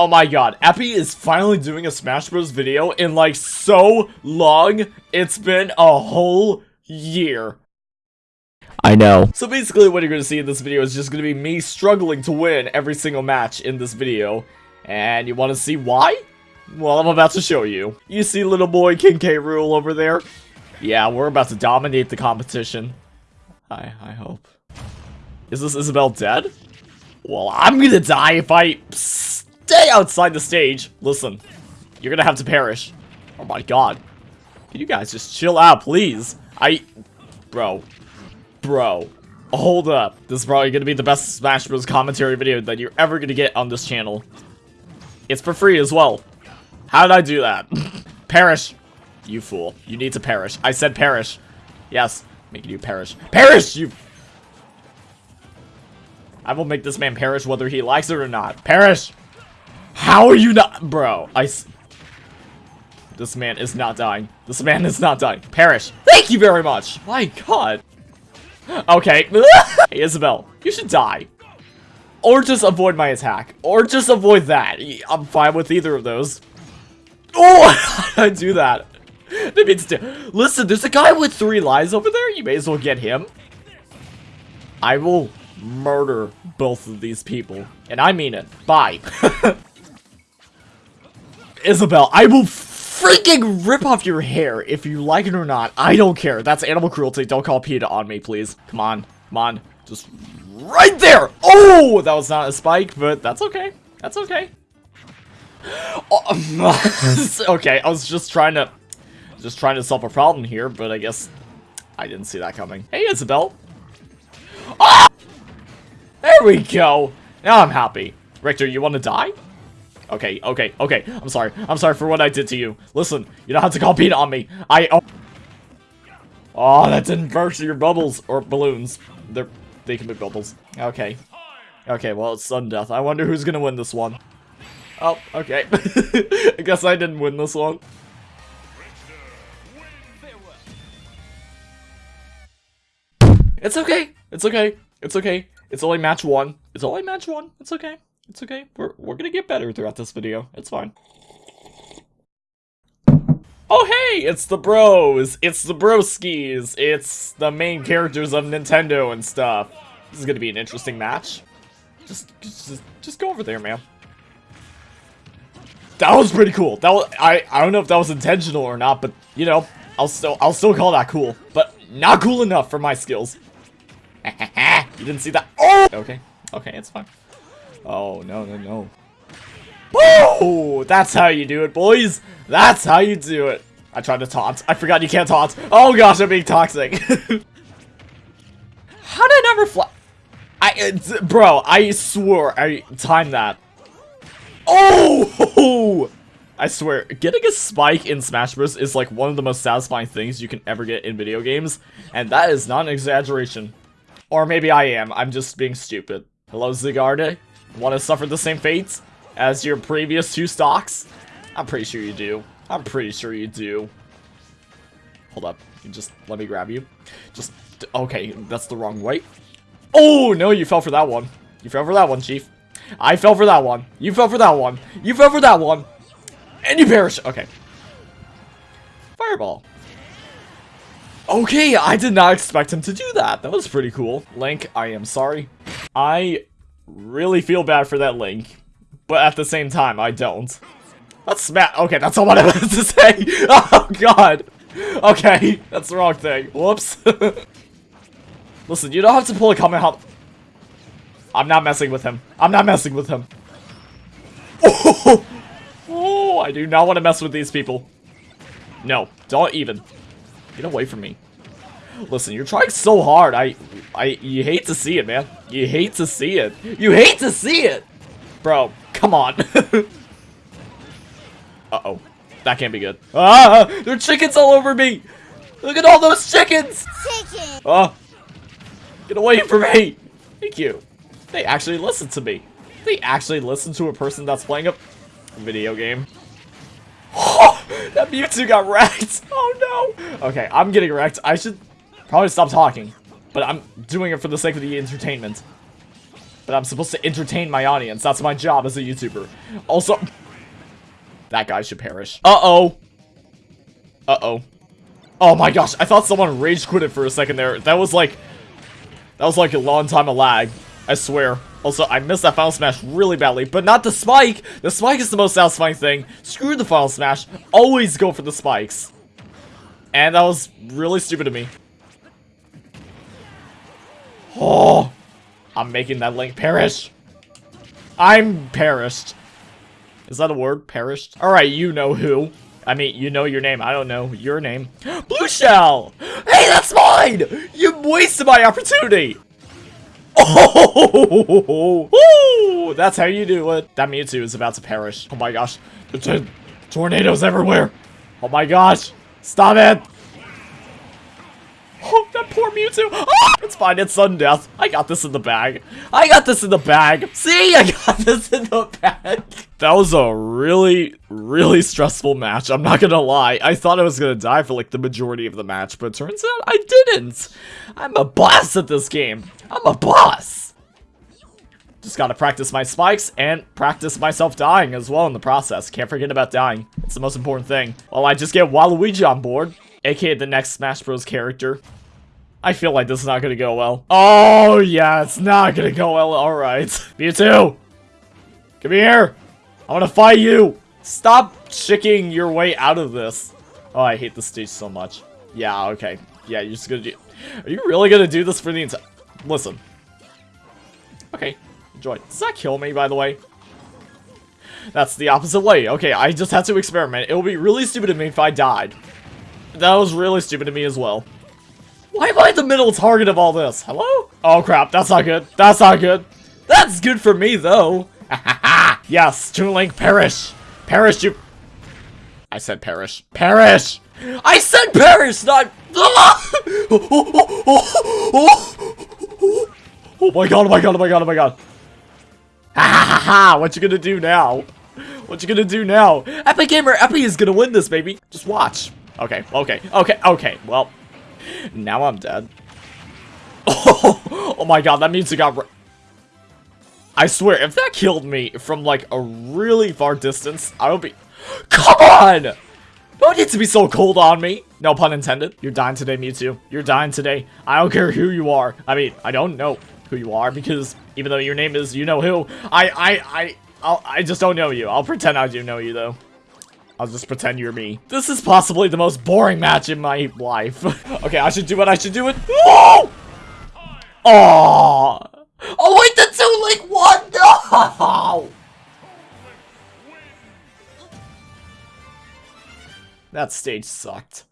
Oh my god, Epi is finally doing a Smash Bros video in like so long. It's been a whole year. I know. So basically what you're going to see in this video is just going to be me struggling to win every single match in this video. And you want to see why? Well, I'm about to show you. You see little boy King K. Rool over there? Yeah, we're about to dominate the competition. I, I hope. Is this Isabelle dead? Well, I'm gonna die if I stay outside the stage. Listen, you're gonna have to perish. Oh my god. Can you guys just chill out, please? I... Bro. Bro. Hold up. This is probably gonna be the best Smash Bros. commentary video that you're ever gonna get on this channel. It's for free as well. How did I do that? perish. You fool. You need to perish. I said perish. Yes. Making you perish. Perish, you... I will make this man perish whether he likes it or not. Perish! How are you not- Bro, I... This man is not dying. This man is not dying. Perish. Thank you very much. My god. Okay. hey, Isabelle, you should die. Or just avoid my attack. Or just avoid that. I'm fine with either of those. Oh, I do that? That means Listen, there's a guy with three lives over there. You may as well get him. I will murder both of these people. And I mean it. Bye. Isabelle, I will freaking rip off your hair if you like it or not. I don't care. That's animal cruelty. Don't call PETA on me, please. Come on. Come on. Just right there. Oh, that was not a spike, but that's okay. That's okay. Oh, okay, I was just trying to just trying to solve a problem here, but I guess I didn't see that coming. Hey, Isabelle. Oh! Ah! There we go. Now I'm happy. Richter, you want to die? Okay, okay, okay. I'm sorry. I'm sorry for what I did to you. Listen, you don't have to call PETA on me. I... Oh, oh that didn't burst your bubbles. Or balloons. They're... They can be bubbles. Okay. Okay, well, it's sudden death. I wonder who's gonna win this one. Oh, okay. I guess I didn't win this one. It's okay. It's okay. It's okay. It's only match one. It's only match one. It's okay. It's okay. We're, we're gonna get better throughout this video. It's fine. Oh hey, it's the bros. It's the broskis. It's the main characters of Nintendo and stuff. This is gonna be an interesting match. Just, just, just go over there, man. That was pretty cool. That was, I, I don't know if that was intentional or not, but you know, I'll still, I'll still call that cool. But not cool enough for my skills. you didn't see that? Oh! Okay. Okay, it's fine. Oh, no, no, no. Woo! That's how you do it, boys! That's how you do it! I tried to taunt. I forgot you can't taunt. Oh gosh, I'm being toxic. how did I never fly? I, uh, bro, I swore I timed that. Oh! I swear, getting a spike in Smash Bros. is like one of the most satisfying things you can ever get in video games, and that is not an exaggeration. Or maybe I am, I'm just being stupid. Hello, Zygarde? Want to suffer the same fates as your previous two stocks? I'm pretty sure you do. I'm pretty sure you do. Hold up. Just let me grab you. Just, okay, that's the wrong way. Oh, no, you fell for that one. You fell for that one, Chief. I fell for that one. You fell for that one. You fell for that one. And you perish. Okay. Fireball. Okay, I did not expect him to do that. That was pretty cool. Link, I am sorry. I really feel bad for that Link. But at the same time, I don't. That's smash. Okay, that's all I wanted to say. Oh, God. Okay, that's the wrong thing. Whoops. Listen, you don't have to pull a Kamehameha. I'm not messing with him. I'm not messing with him. Oh, oh I do not want to mess with these people. No, don't even. Get away from me. Listen, you're trying so hard. I, I, you hate to see it, man. You hate to see it. You hate to see it! Bro, come on. Uh-oh. That can't be good. Ah! There are chickens all over me! Look at all those chickens! Chicken! Oh! Get away from me! Thank you. They actually listen to me. They actually listen to a person that's playing a video game. Oh, that Mewtwo got wrecked. Oh no. Okay, I'm getting wrecked. I should probably stop talking. But I'm doing it for the sake of the entertainment. but I'm supposed to entertain my audience. That's my job as a YouTuber. Also, that guy should perish. Uh-oh. Uh-oh. Oh my gosh, I thought someone rage quitted for a second there. That was like, that was like a long time of lag. I swear. Also, I missed that Final Smash really badly, but not the spike! The spike is the most satisfying thing. Screw the Final Smash. Always go for the spikes. And that was really stupid of me. Oh! I'm making that link perish. I'm perished. Is that a word? Perished? Alright, you know who. I mean, you know your name. I don't know your name. Blue Shell! Hey, that's mine! You wasted my opportunity! Oh, that's how you do it. That Mewtwo is about to perish. Oh my gosh. The tornadoes everywhere. Oh my gosh. Stop it. Poor Mewtwo. Oh, it's fine. It's sudden death. I got this in the bag. I got this in the bag. See, I got this in the bag. That was a really, really stressful match. I'm not gonna lie. I thought I was gonna die for like the majority of the match, but turns out I didn't. I'm a boss at this game. I'm a boss. Just gotta practice my spikes and practice myself dying as well in the process. Can't forget about dying. It's the most important thing. Well, I just get Waluigi on board, aka the next Smash Bros. character. I feel like this is not gonna go well. Oh, yeah, it's not gonna go well. Alright. Mewtwo! Come here! I wanna fight you! Stop chicking your way out of this. Oh, I hate this stage so much. Yeah, okay. Yeah, you're just gonna do- Are you really gonna do this for the entire- Listen. Okay, enjoy. Does that kill me, by the way? That's the opposite way. Okay, I just had to experiment. It would be really stupid of me if I died. That was really stupid of me as well. Why am I the middle target of all this? Hello? Oh crap, that's not good. That's not good. That's good for me, though. yes, Toon Link, perish. Perish, you... I said perish. Perish! I said perish, not... Oh my god, oh my god, oh my god, oh my god. Ha ha ha ha! What you gonna do now? What you gonna do now? Epic Gamer Epi is gonna win this, baby. Just watch. Okay, okay, okay, okay. Well, now I'm dead. Oh, oh my god, that means it got... I swear, if that killed me from, like, a really far distance, I would be... Come on! Don't need to be so cold on me. No pun intended. You're dying today, Mewtwo. You're dying today. I don't care who you are. I mean, I don't know who you are because even though your name is you know who, I I I I'll, I just don't know you. I'll pretend I do know you though. I'll just pretend you're me. This is possibly the most boring match in my life. okay, I should do what I should do it. Oh! Oh! Oh wait, the two like one. No! That stage sucked.